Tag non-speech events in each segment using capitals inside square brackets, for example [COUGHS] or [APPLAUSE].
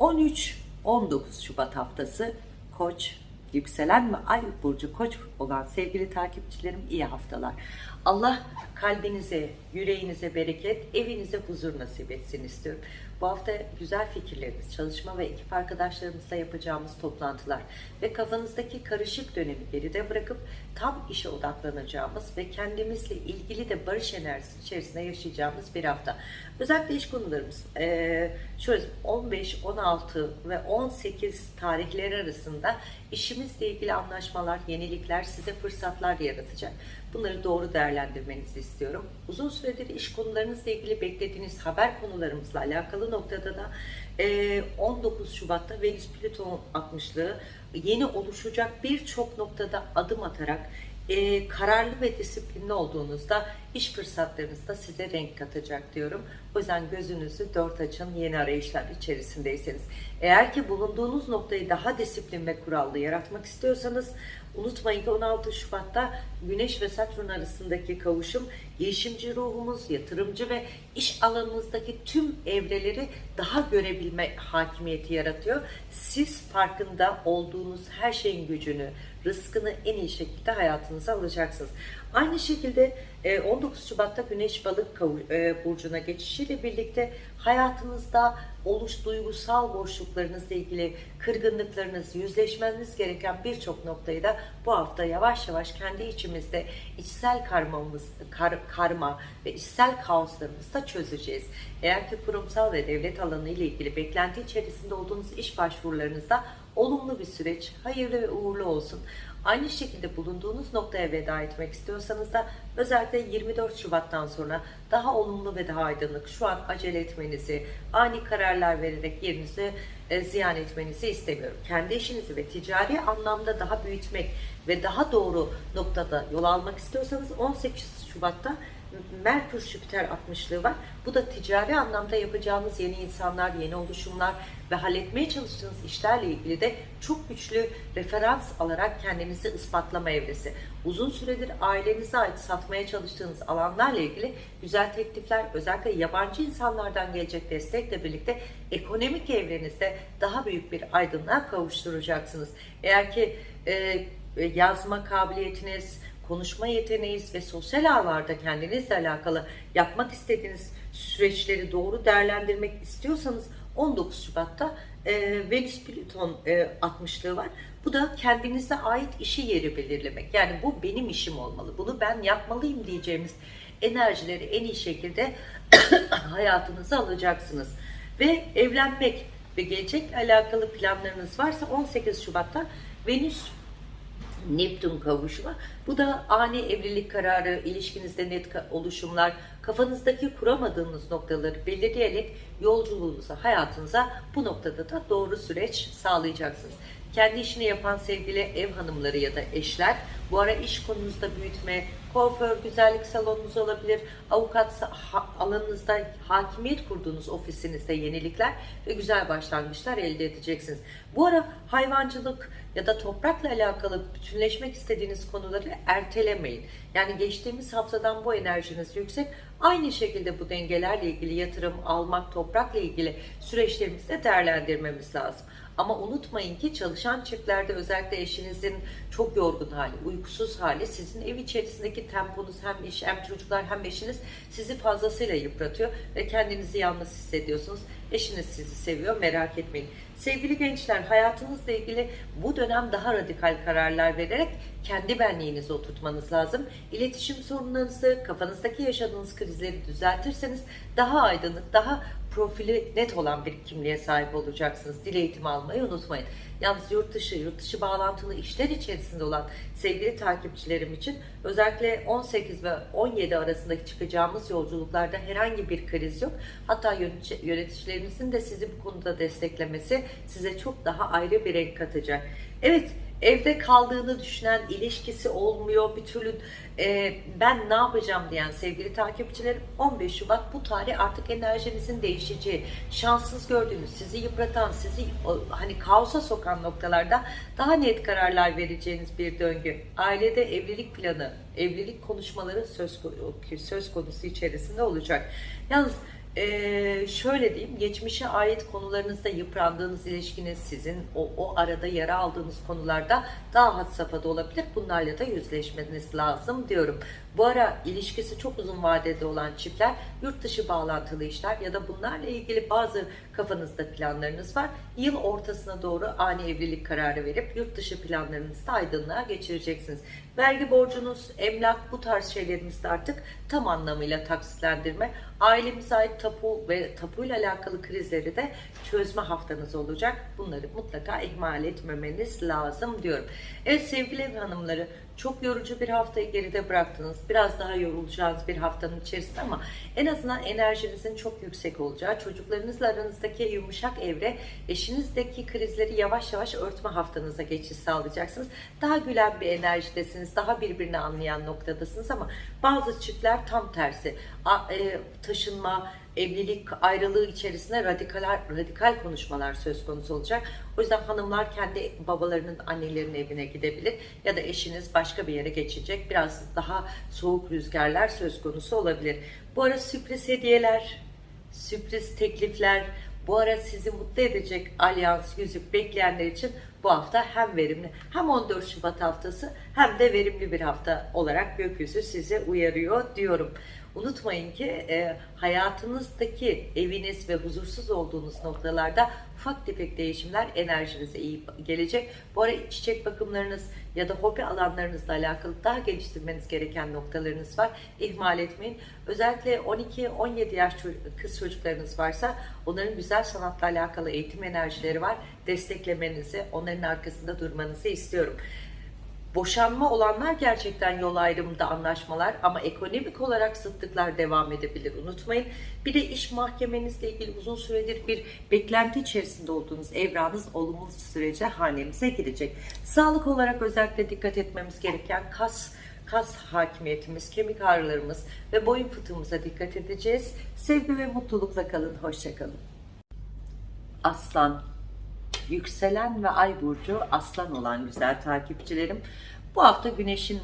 13-19 Şubat haftası Koç, yükselen ve ay burcu Koç olan sevgili takipçilerim iyi haftalar. Allah kalbinize, yüreğinize bereket, evinize huzur nasip etsin istiyorum. Bu hafta güzel fikirlerimiz, çalışma ve ekip arkadaşlarımızla yapacağımız toplantılar ve kafanızdaki karışık dönemi geride bırakıp tam işe odaklanacağımız ve kendimizle ilgili de barış enerjisi içerisinde yaşayacağımız bir hafta. Özellikle iş konularımız eee, şöyle 15, 16 ve 18 tarihleri arasında işimizle ilgili anlaşmalar, yenilikler size fırsatlar yaratacak. Bunları doğru değerlendirmenizi istiyorum. Uzun süredir iş konularınızla ilgili beklediğiniz haber konularımızla alakalı noktada da eee, 19 Şubat'ta Venüs Plüton 60'lığı yeni oluşacak birçok noktada adım atarak kararlı ve disiplinli olduğunuzda iş fırsatlarınız da size renk katacak diyorum. O yüzden gözünüzü dört açın yeni arayışlar içerisindeyseniz. Eğer ki bulunduğunuz noktayı daha disiplin ve kurallı yaratmak istiyorsanız unutmayın ki 16 Şubat'ta Güneş ve Satürn arasındaki kavuşum girişimci ruhumuz, yatırımcı ve iş alanınızdaki tüm evreleri daha görebilme hakimiyeti yaratıyor. Siz farkında olduğunuz her şeyin gücünü, rızkını en iyi şekilde hayatınıza alacaksınız. Aynı şekilde e, 19 Şubat'ta Güneş Balık e, burcuna geçişiyle birlikte hayatınızda oluş duygusal boşluklarınızla ilgili kırgınlıklarınız, yüzleşmeniz gereken birçok noktayı da bu hafta yavaş yavaş kendi içimizde içsel karmamız, kar- karma ve içsel kaoslarımızı da çözeceğiz. Eğer ki kurumsal ve devlet alanı ile ilgili beklenti içerisinde olduğunuz iş başvurularınızda olumlu bir süreç, hayırlı ve uğurlu olsun. Aynı şekilde bulunduğunuz noktaya veda etmek istiyorsanız da özellikle 24 Şubat'tan sonra daha olumlu ve daha aydınlık şu an acele etmenizi, ani kararlar vererek yerinizi e, ziyan etmenizi istemiyorum. Kendi işinizi ve ticari anlamda daha büyütmek ve daha doğru noktada yol almak istiyorsanız 18 Şubat'ta Merkür Jüpiter 60'lığı var. Bu da ticari anlamda yapacağınız yeni insanlar, yeni oluşumlar ve halletmeye çalıştığınız işlerle ilgili de çok güçlü referans alarak kendinizi ispatlama evresi. Uzun süredir ailenize ait satmaya çalıştığınız alanlarla ilgili güzel teklifler, özellikle yabancı insanlardan gelecek destekle birlikte ekonomik evrenizde daha büyük bir aydınlığa kavuşturacaksınız. Eğer ki e, yazma kabiliyetiniz, konuşma yeteneğiniz ve sosyal ağlarda kendinizle alakalı yapmak istediğiniz süreçleri doğru değerlendirmek istiyorsanız 19 Şubat'ta e, Venüs Plüton e, 60'lığı var. Bu da kendinize ait işi yeri belirlemek. Yani bu benim işim olmalı. Bunu ben yapmalıyım diyeceğimiz enerjileri en iyi şekilde [COUGHS] hayatınıza alacaksınız. Ve evlenmek ve gelecekle alakalı planlarınız varsa 18 Şubat'ta Venüs Neptün kavuşumu. Bu da ani evlilik kararı, ilişkinizde net oluşumlar, kafanızdaki kuramadığınız noktaları belirleyerek yolculuğunuza, hayatınıza bu noktada da doğru süreç sağlayacaksınız. Kendi işini yapan sevgili ev hanımları ya da eşler bu ara iş konunuzda büyütme, kuaför, güzellik salonunuz olabilir, avukat alanınızda hakimiyet kurduğunuz ofisinizde yenilikler ve güzel başlangıçlar elde edeceksiniz. Bu ara hayvancılık ya da toprakla alakalı bütünleşmek istediğiniz konuları ertelemeyin. Yani geçtiğimiz haftadan bu enerjiniz yüksek. Aynı şekilde bu dengelerle ilgili yatırım, almak, toprakla ilgili süreçlerimizi de değerlendirmemiz lazım. Ama unutmayın ki çalışan çiftlerde özellikle eşinizin çok yorgun hali, uykusuz hali sizin ev içerisindeki temponuz hem iş hem çocuklar hem eşiniz sizi fazlasıyla yıpratıyor ve kendinizi yalnız hissediyorsunuz. Eşiniz sizi seviyor merak etmeyin. Sevgili gençler hayatınızla ilgili bu dönem daha radikal kararlar vererek kendi benliğinizi oturtmanız lazım. İletişim sorunlarınızı, kafanızdaki yaşadığınız krizleri düzeltirseniz daha aydınlık, daha profili net olan bir kimliğe sahip olacaksınız. Dil eğitimi almayı unutmayın. Yalnız yurt dışı, yurt dışı bağlantılı işler içerisinde olan sevgili takipçilerim için özellikle 18 ve 17 arasındaki çıkacağımız yolculuklarda herhangi bir kriz yok. Hatta yönetici- yöneticilerinizin de sizi bu konuda desteklemesi size çok daha ayrı bir renk katacak. Evet, evde kaldığını düşünen, ilişkisi olmuyor, bir türlü e, ben ne yapacağım diyen sevgili takipçilerim 15 Şubat bu tarih artık enerjinizin değişeceği, şanssız gördüğünüz, sizi yıpratan, sizi hani kaosa sokan noktalarda daha net kararlar vereceğiniz bir döngü. Ailede evlilik planı, evlilik konuşmaları söz, söz konusu içerisinde olacak. Yalnız Ee, şöyle diyeyim, geçmişe ait konularınızda yıprandığınız ilişkiniz sizin o, o arada yara aldığınız konularda daha had safhada olabilir. Bunlarla da yüzleşmeniz lazım diyorum. Bu ara ilişkisi çok uzun vadede olan çiftler yurt dışı bağlantılı işler ya da bunlarla ilgili bazı kafanızda planlarınız var. Yıl ortasına doğru ani evlilik kararı verip yurt dışı planlarınızı aydınlığa geçireceksiniz. Vergi borcunuz, emlak bu tarz şeylerimizde artık tam anlamıyla taksitlendirme, ailemize ait tapu ve tapuyla alakalı krizleri de çözme haftanız olacak. Bunları mutlaka ihmal etmemeniz lazım diyorum. Evet sevgili ev hanımları çok yorucu bir haftayı geride bıraktınız. Biraz daha yorulacağınız bir haftanın içerisinde ama en azından enerjinizin çok yüksek olacağı, çocuklarınızla aranızdaki yumuşak evre, eşinizdeki krizleri yavaş yavaş örtme haftanıza geçiş sağlayacaksınız. Daha gülen bir enerjidesiniz, daha birbirini anlayan noktadasınız ama bazı çiftler tam tersi. E, taşınma, evlilik ayrılığı içerisinde radikal radikal konuşmalar söz konusu olacak. O yüzden hanımlar kendi babalarının, annelerinin evine gidebilir ya da eşiniz başka bir yere geçecek. Biraz daha soğuk rüzgarlar söz konusu olabilir. Bu ara sürpriz hediyeler, sürpriz teklifler, bu ara sizi mutlu edecek alyans, yüzük bekleyenler için bu hafta hem verimli hem 14 Şubat haftası hem de verimli bir hafta olarak gökyüzü size uyarıyor diyorum. Unutmayın ki e, hayatınızdaki eviniz ve huzursuz olduğunuz noktalarda ufak tefek değişimler enerjinize iyi gelecek. Bu ara çiçek bakımlarınız ya da hobi alanlarınızla alakalı daha geliştirmeniz gereken noktalarınız var. İhmal etmeyin. Özellikle 12-17 yaş kız çocuklarınız varsa onların güzel sanatla alakalı eğitim enerjileri var. Desteklemenizi, onların arkasında durmanızı istiyorum. Boşanma olanlar gerçekten yol ayrımında anlaşmalar ama ekonomik olarak sıtlıklar devam edebilir. Unutmayın. Bir de iş mahkemenizle ilgili uzun süredir bir beklenti içerisinde olduğunuz evranız olumlu sürece hanemize girecek. Sağlık olarak özellikle dikkat etmemiz gereken kas kas hakimiyetimiz, kemik ağrılarımız ve boyun fıtığımıza dikkat edeceğiz. Sevgi ve mutlulukla kalın. Hoşçakalın. Aslan yükselen ve ay burcu aslan olan güzel takipçilerim. Bu hafta güneşin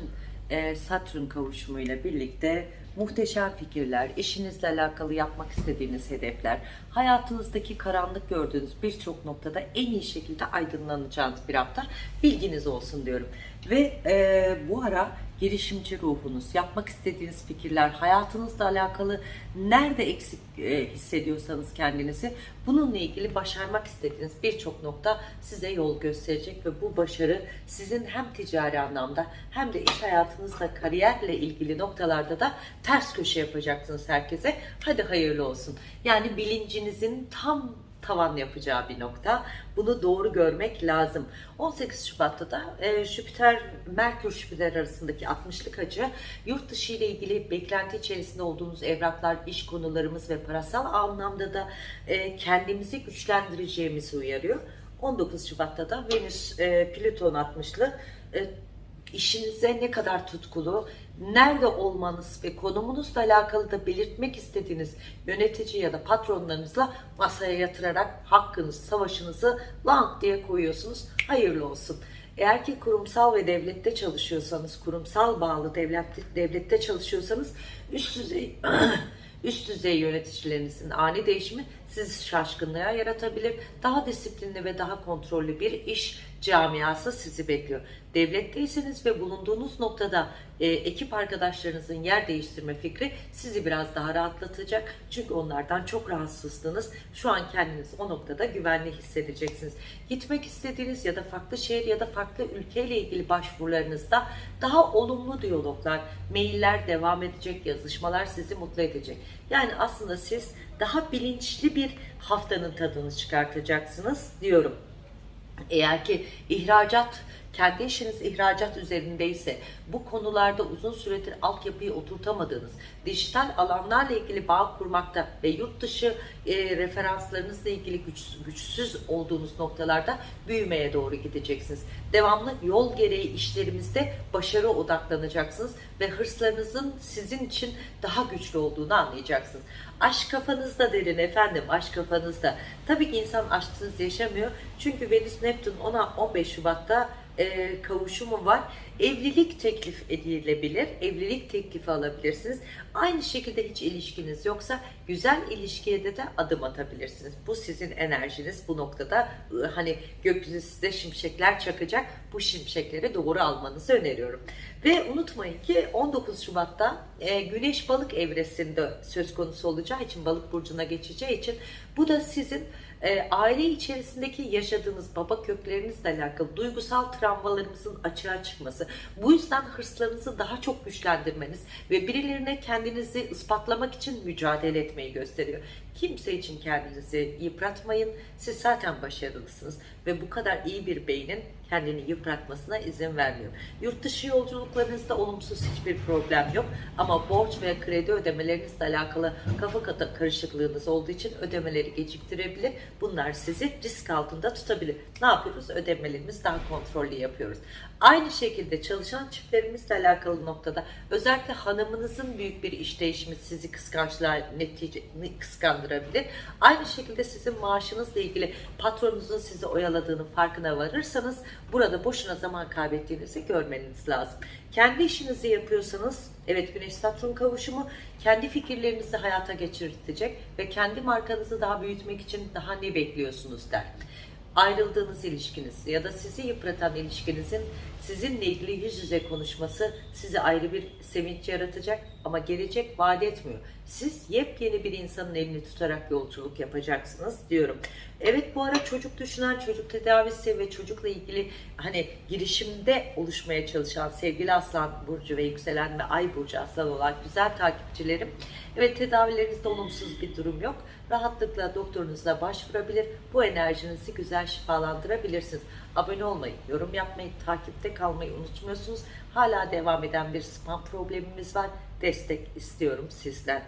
e, satürn kavuşumuyla birlikte muhteşem fikirler, işinizle alakalı yapmak istediğiniz hedefler, hayatınızdaki karanlık gördüğünüz birçok noktada en iyi şekilde aydınlanacağınız bir hafta bilginiz olsun diyorum. Ve e, bu ara girişimci ruhunuz, yapmak istediğiniz fikirler, hayatınızla alakalı nerede eksik e, hissediyorsanız kendinizi bununla ilgili başarmak istediğiniz birçok nokta size yol gösterecek ve bu başarı sizin hem ticari anlamda hem de iş hayatınızla kariyerle ilgili noktalarda da ters köşe yapacaksınız herkese. Hadi hayırlı olsun. Yani bilincinizin tam tavan yapacağı bir nokta. Bunu doğru görmek lazım. 18 Şubat'ta da e, Jüpiter, Merkür Jüpiter arasındaki 60'lık açı yurt dışı ile ilgili beklenti içerisinde olduğunuz evraklar, iş konularımız ve parasal anlamda da e, kendimizi güçlendireceğimizi uyarıyor. 19 Şubat'ta da Venüs e, Plüton 60'lı e, işinize ne kadar tutkulu, nerede olmanız ve konumunuzla alakalı da belirtmek istediğiniz yönetici ya da patronlarınızla masaya yatırarak hakkınız, savaşınızı lang diye koyuyorsunuz. Hayırlı olsun. Eğer ki kurumsal ve devlette çalışıyorsanız, kurumsal bağlı devlet, devlette çalışıyorsanız üst düzey [CLEARS THROAT] üst düzey yöneticilerinizin ani değişimi sizi şaşkınlığa yaratabilir. Daha disiplinli ve daha kontrollü bir iş camiası sizi bekliyor. Devletteyseniz ve bulunduğunuz noktada e, ekip arkadaşlarınızın yer değiştirme fikri sizi biraz daha rahatlatacak. Çünkü onlardan çok rahatsızdınız. Şu an kendiniz o noktada güvenli hissedeceksiniz. Gitmek istediğiniz ya da farklı şehir ya da farklı ülkeyle ilgili başvurularınızda daha olumlu diyaloglar, mailler devam edecek, yazışmalar sizi mutlu edecek. Yani aslında siz daha bilinçli bir haftanın tadını çıkartacaksınız diyorum. Eğer ki ihracat, kendi işiniz ihracat üzerindeyse, bu konularda uzun süredir altyapıyı oturtamadığınız, dijital alanlarla ilgili bağ kurmakta ve yurt dışı e, referanslarınızla ilgili güç, güçsüz olduğunuz noktalarda büyümeye doğru gideceksiniz. Devamlı yol gereği işlerimizde başarı odaklanacaksınız ve hırslarınızın sizin için daha güçlü olduğunu anlayacaksınız. Aşk kafanızda derin efendim, aşk kafanızda. Tabii ki insan aşksız yaşamıyor. Çünkü Venüs Neptün ona 15 Şubat'ta e, kavuşumu var. Evlilik teklif edilebilir. Evlilik teklifi alabilirsiniz. Aynı şekilde hiç ilişkiniz yoksa güzel ilişkiye de, de adım atabilirsiniz. Bu sizin enerjiniz. Bu noktada e, hani gökyüzü size şimşekler çakacak. Bu şimşekleri doğru almanızı öneriyorum. Ve unutmayın ki 19 Şubat'ta e, Güneş Balık evresinde söz konusu olacağı için Balık burcuna geçeceği için bu da sizin e, aile içerisindeki yaşadığınız baba köklerinizle alakalı duygusal travmalarımızın açığa çıkması. Bu yüzden hırslarınızı daha çok güçlendirmeniz ve birilerine kendinizi ispatlamak için mücadele etmeyi gösteriyor. Kimse için kendinizi yıpratmayın. Siz zaten başarılısınız ve bu kadar iyi bir beynin kendini yıpratmasına izin vermiyor. Yurt dışı yolculuklarınızda olumsuz hiçbir problem yok ama borç veya kredi ödemelerinizle alakalı kafa kata karışıklığınız olduğu için ödemeleri geciktirebilir. Bunlar sizi risk altında tutabilir. Ne yapıyoruz? Ödemelerimizi daha kontrollü yapıyoruz. Aynı şekilde çalışan çiftlerimizle alakalı noktada özellikle hanımınızın büyük bir iş değişimi sizi kıskançlığa netice kıskandırabilir. Aynı şekilde sizin maaşınızla ilgili patronunuzun sizi oyaladığının farkına varırsanız burada boşuna zaman kaybettiğinizi görmeniz lazım. Kendi işinizi yapıyorsanız evet Güneş Satürn kavuşumu kendi fikirlerinizi hayata geçirtecek ve kendi markanızı daha büyütmek için daha ne bekliyorsunuz der ayrıldığınız ilişkiniz ya da sizi yıpratan ilişkinizin sizinle ilgili yüz yüze konuşması size ayrı bir sevinç yaratacak ama gelecek vaat etmiyor. Siz yepyeni bir insanın elini tutarak yolculuk yapacaksınız diyorum. Evet bu ara çocuk düşünen, çocuk tedavisi ve çocukla ilgili hani girişimde oluşmaya çalışan sevgili Aslan Burcu ve yükselen ve Ay Burcu Aslan olan güzel takipçilerim. Evet tedavilerinizde olumsuz bir durum yok. Rahatlıkla doktorunuza başvurabilir. Bu enerjinizi güzel şifalandırabilirsiniz. Abone olmayı, yorum yapmayı, takipte kalmayı unutmuyorsunuz. Hala devam eden bir spam problemimiz var. Destek istiyorum sizden.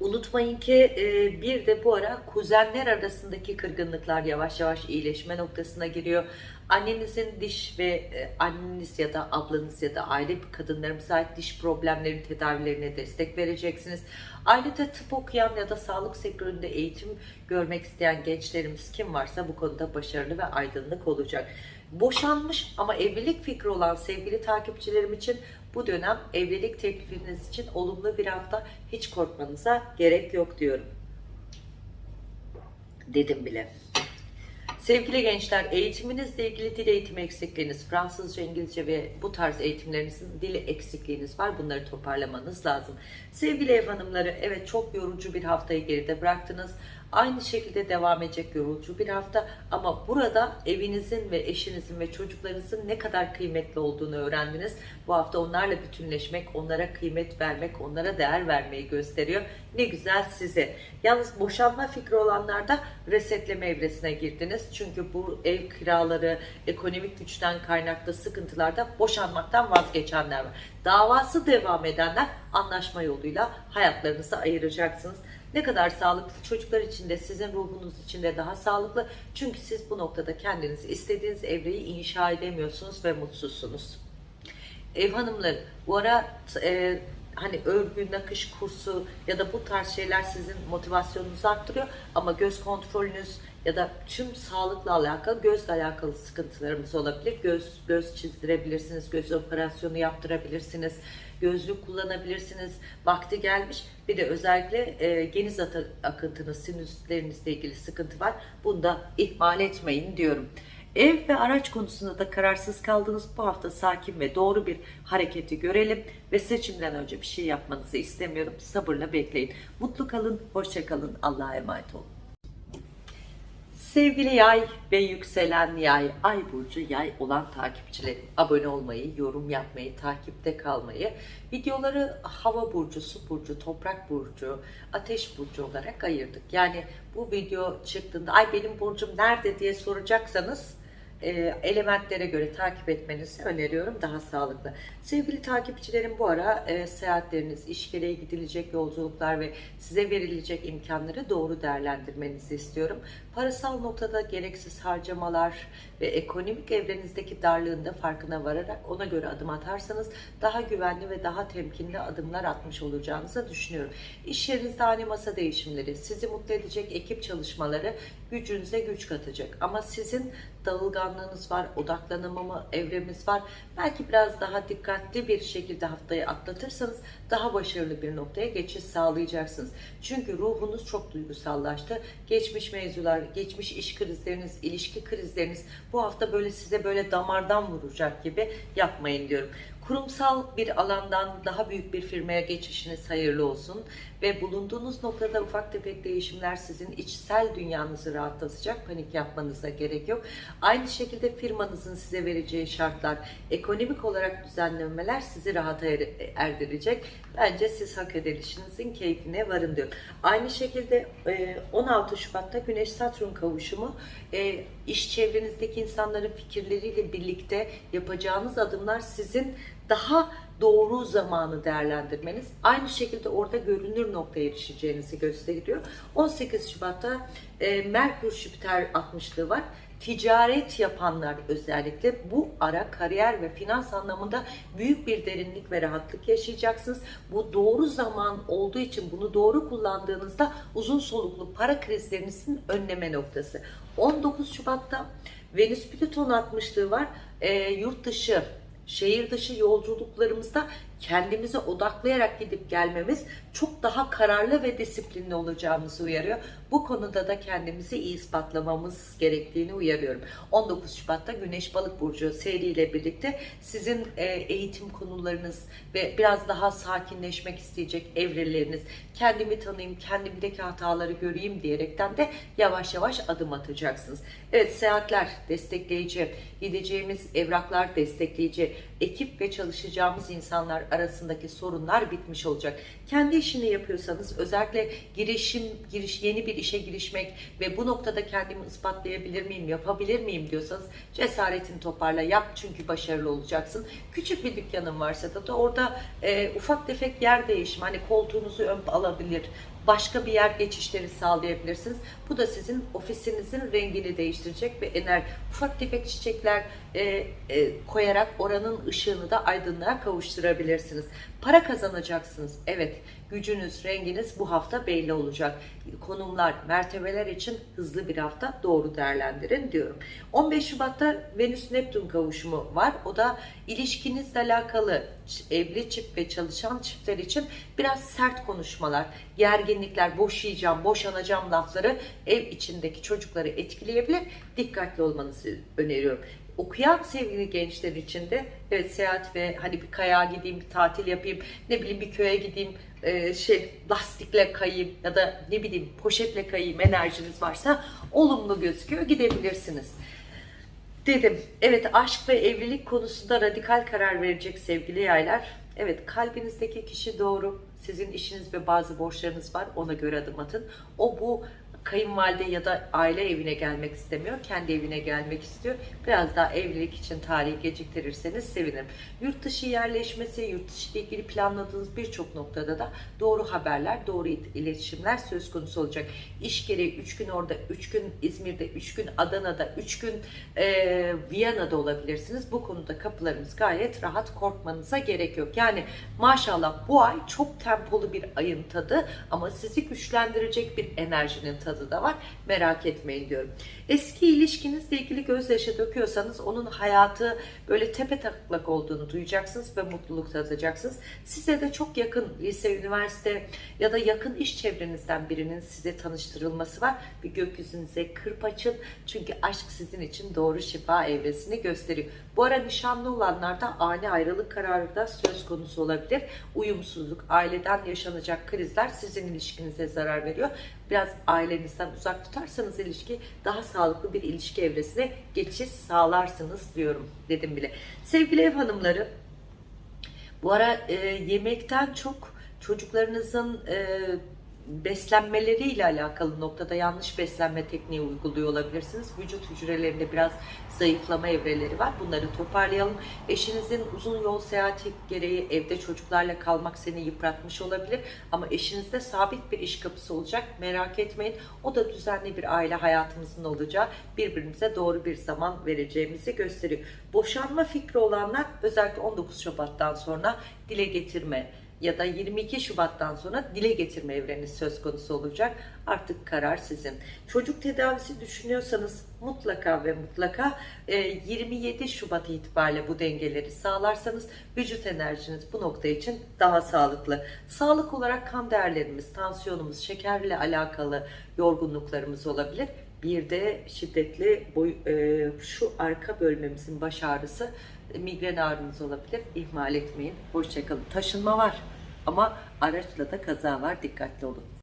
Unutmayın ki e, bir de bu ara kuzenler arasındaki kırgınlıklar yavaş yavaş iyileşme noktasına giriyor. Annenizin diş ve e, anneniz ya da ablanız ya da aile kadınlarımıza ait diş problemleri tedavilerine destek vereceksiniz. Ailede tıp okuyan ya da sağlık sektöründe eğitim görmek isteyen gençlerimiz kim varsa bu konuda başarılı ve aydınlık olacak. Boşanmış ama evlilik fikri olan sevgili takipçilerim için bu dönem evlilik teklifiniz için olumlu bir hafta hiç korkmanıza gerek yok diyorum. Dedim bile. Sevgili gençler, eğitiminizle ilgili dil eğitimi eksikliğiniz, Fransızca, İngilizce ve bu tarz eğitimlerinizin dil eksikliğiniz var. Bunları toparlamanız lazım. Sevgili ev hanımları, evet çok yorucu bir haftayı geride bıraktınız. Aynı şekilde devam edecek yorucu bir hafta ama burada evinizin ve eşinizin ve çocuklarınızın ne kadar kıymetli olduğunu öğrendiniz. Bu hafta onlarla bütünleşmek, onlara kıymet vermek, onlara değer vermeyi gösteriyor. Ne güzel size. Yalnız boşanma fikri olanlar da resetleme evresine girdiniz. Çünkü bu ev kiraları, ekonomik güçten kaynaklı sıkıntılarda boşanmaktan vazgeçenler var. Davası devam edenler anlaşma yoluyla hayatlarınızı ayıracaksınız. Ne kadar sağlıklı çocuklar için de sizin ruhunuz için de daha sağlıklı. Çünkü siz bu noktada kendiniz istediğiniz evreyi inşa edemiyorsunuz ve mutsuzsunuz. Ev hanımları bu ara e, hani örgü, nakış kursu ya da bu tarz şeyler sizin motivasyonunuzu arttırıyor ama göz kontrolünüz ya da tüm sağlıkla alakalı gözle alakalı sıkıntılarımız olabilir. Göz göz çizdirebilirsiniz, göz operasyonu yaptırabilirsiniz gözlük kullanabilirsiniz. Vakti gelmiş. Bir de özellikle e, geniz akıntınız, sinüslerinizle ilgili sıkıntı var. Bunu da ihmal etmeyin diyorum. Ev ve araç konusunda da kararsız kaldınız. Bu hafta sakin ve doğru bir hareketi görelim ve seçimden önce bir şey yapmanızı istemiyorum. Sabırla bekleyin. Mutlu kalın, hoşça kalın. Allah'a emanet olun. Sevgili yay ve yükselen yay, ay burcu yay olan takipçilerim abone olmayı, yorum yapmayı, takipte kalmayı, videoları hava burcu, su burcu, toprak burcu, ateş burcu olarak ayırdık. Yani bu video çıktığında ay benim burcum nerede diye soracaksanız e, elementlere göre takip etmenizi öneriyorum. Daha sağlıklı. Sevgili takipçilerim bu ara e, seyahatleriniz, iş gereği gidilecek yolculuklar ve size verilecek imkanları doğru değerlendirmenizi istiyorum. Parasal noktada gereksiz harcamalar ve ekonomik evrenizdeki darlığında farkına vararak ona göre adım atarsanız daha güvenli ve daha temkinli adımlar atmış olacağınızı düşünüyorum. İş yerinizde ani masa değişimleri, sizi mutlu edecek ekip çalışmaları gücünüze güç katacak. Ama sizin dağılganlığınız var, odaklanamama evremiz var. Belki biraz daha dikkatli bir şekilde haftayı atlatırsanız daha başarılı bir noktaya geçiş sağlayacaksınız. Çünkü ruhunuz çok duygusallaştı. Geçmiş mevzular, geçmiş iş krizleriniz, ilişki krizleriniz bu hafta böyle size böyle damardan vuracak gibi yapmayın diyorum. Kurumsal bir alandan daha büyük bir firmaya geçişiniz hayırlı olsun ve bulunduğunuz noktada ufak tefek değişimler sizin içsel dünyanızı rahatlatacak. Panik yapmanıza gerek yok. Aynı şekilde firmanızın size vereceği şartlar, ekonomik olarak düzenlemeler sizi rahata er- erdirecek. Bence siz hak edilişinizin keyfine varın diyor. Aynı şekilde e, 16 Şubat'ta Güneş Satürn kavuşumu e, iş çevrenizdeki insanların fikirleriyle birlikte yapacağınız adımlar sizin daha doğru zamanı değerlendirmeniz aynı şekilde orada görünür noktaya erişeceğinizi gösteriyor. 18 Şubat'ta e, Merkür Jüpiter 60'lığı var. Ticaret yapanlar özellikle bu ara kariyer ve finans anlamında büyük bir derinlik ve rahatlık yaşayacaksınız. Bu doğru zaman olduğu için bunu doğru kullandığınızda uzun soluklu para krizlerinizin önleme noktası. 19 Şubat'ta Venüs Plüton 60'lığı var. E, yurt dışı şehir dışı yolculuklarımızda kendimize odaklayarak gidip gelmemiz çok daha kararlı ve disiplinli olacağımızı uyarıyor. Bu konuda da kendimizi iyi ispatlamamız gerektiğini uyarıyorum. 19 Şubat'ta Güneş Balık Burcu seriyle birlikte sizin e, eğitim konularınız ve biraz daha sakinleşmek isteyecek evreleriniz, kendimi tanıyayım, kendimdeki hataları göreyim diyerekten de yavaş yavaş adım atacaksınız. Evet seyahatler destekleyici, gideceğimiz evraklar destekleyici, ekip ve çalışacağımız insanlar arasındaki sorunlar bitmiş olacak. Kendi işini yapıyorsanız özellikle girişim, giriş yeni bir işe girişmek ve bu noktada kendimi ispatlayabilir miyim, yapabilir miyim diyorsanız cesaretini toparla yap çünkü başarılı olacaksın. Küçük bir dükkanın varsa da, da orada e, ufak tefek yer değişimi hani koltuğunuzu ön alabilir, başka bir yer geçişleri sağlayabilirsiniz. Bu da sizin ofisinizin rengini değiştirecek ve ener ufak tefek çiçekler e, e, koyarak oranın ışığını da aydınlığa kavuşturabilirsiniz. Para kazanacaksınız. Evet, gücünüz, renginiz bu hafta belli olacak. Konumlar, mertebeler için hızlı bir hafta doğru değerlendirin diyorum. 15 Şubat'ta Venüs Neptün kavuşumu var. O da ilişkinizle alakalı evli çift ve çalışan çiftler için biraz sert konuşmalar, gerginlikler, boşayacağım, boşanacağım lafları ev içindeki çocukları etkileyebilir. Dikkatli olmanızı öneriyorum. Okuyan sevgili gençler için de evet seyahat ve hani bir kayağa gideyim, bir tatil yapayım, ne bileyim bir köye gideyim, e, şey lastikle kayayım ya da ne bileyim poşetle kayayım enerjiniz varsa olumlu gözüküyor gidebilirsiniz. Dedim. Evet aşk ve evlilik konusunda radikal karar verecek sevgili yaylar. Evet kalbinizdeki kişi doğru. Sizin işiniz ve bazı borçlarınız var. Ona göre adım atın. O bu kayınvalide ya da aile evine gelmek istemiyor. Kendi evine gelmek istiyor. Biraz daha evlilik için tarihi geciktirirseniz sevinirim. Yurt dışı yerleşmesi, yurt dışı ile ilgili planladığınız birçok noktada da doğru haberler, doğru iletişimler söz konusu olacak. İş gereği 3 gün orada, 3 gün İzmir'de, 3 gün Adana'da, 3 gün e, Viyana'da olabilirsiniz. Bu konuda kapılarımız gayet rahat korkmanıza gerek yok. Yani maşallah bu ay çok tempolu bir ayın tadı ama sizi güçlendirecek bir enerjinin tadı da var. Merak etmeyin diyorum. Eski ilişkinizle ilgili gözyaşı döküyorsanız onun hayatı böyle tepe taklak olduğunu duyacaksınız ve mutluluk tadacaksınız. Size de çok yakın lise, üniversite ya da yakın iş çevrenizden birinin size tanıştırılması var. Bir gökyüzünüze kırp açın. Çünkü aşk sizin için doğru şifa evresini gösteriyor. Bu ara nişanlı olanlarda ani ayrılık kararı da söz konusu olabilir. Uyumsuzluk, aileden yaşanacak krizler sizin ilişkinize zarar veriyor. Biraz ailenizden uzak tutarsanız ilişki daha sağlıklı bir ilişki evresine geçiş sağlarsınız diyorum dedim bile. Sevgili ev hanımları bu ara e, yemekten çok çocuklarınızın e, beslenmeleriyle alakalı noktada yanlış beslenme tekniği uyguluyor olabilirsiniz. Vücut hücrelerinde biraz zayıflama evreleri var. Bunları toparlayalım. Eşinizin uzun yol seyahati gereği evde çocuklarla kalmak seni yıpratmış olabilir. Ama eşinizde sabit bir iş kapısı olacak. Merak etmeyin. O da düzenli bir aile hayatımızın olacağı birbirimize doğru bir zaman vereceğimizi gösteriyor. Boşanma fikri olanlar özellikle 19 Şubat'tan sonra dile getirme, ya da 22 Şubat'tan sonra dile getirme evreniz söz konusu olacak. Artık karar sizin. Çocuk tedavisi düşünüyorsanız mutlaka ve mutlaka e, 27 Şubat itibariyle bu dengeleri sağlarsanız vücut enerjiniz bu nokta için daha sağlıklı. Sağlık olarak kan değerlerimiz, tansiyonumuz, şekerle alakalı yorgunluklarımız olabilir. Bir de şiddetli boy, e, şu arka bölmemizin baş ağrısı, e, migren ağrınız olabilir. İhmal etmeyin. Hoşçakalın. Taşınma var ama araçla da kaza var. Dikkatli olun.